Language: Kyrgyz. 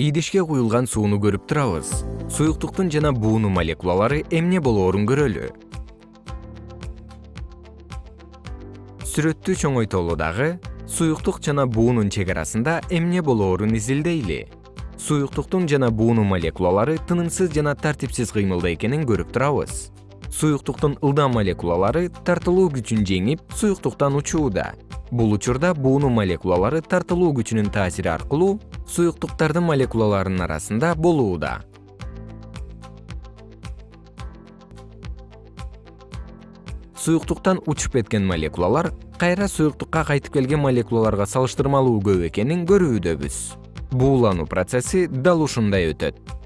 идишке куюлган сууну көрүп турабыз. Суюктуктун жана буунун молекулалары эмне болоорун көрөлү? Сүрөттү чоңойтолу дагы суюктук жана буунун чек арасында эмне болоорун изилдейли? Суюктуктун жана буунун молекулалары тынымсыз жана тартипсиз кыймылда экенин көрүп турабыз. Суюктуктун ылдам молекулалары тартылуу күчүн жеңип суюктуктан учууда бул учурда буунун молекулалары тартылуу күчүнүн таасири аркылуу суюктуктардын молекулаларынын арасында болууда. Суюктуктан учуп кеткен молекулалар кайра суюктукка кайтып келген молекулаларга салыштырмалуу көп экенин көрүүдөбүз. Буулануу процесси дал ушундай өтөт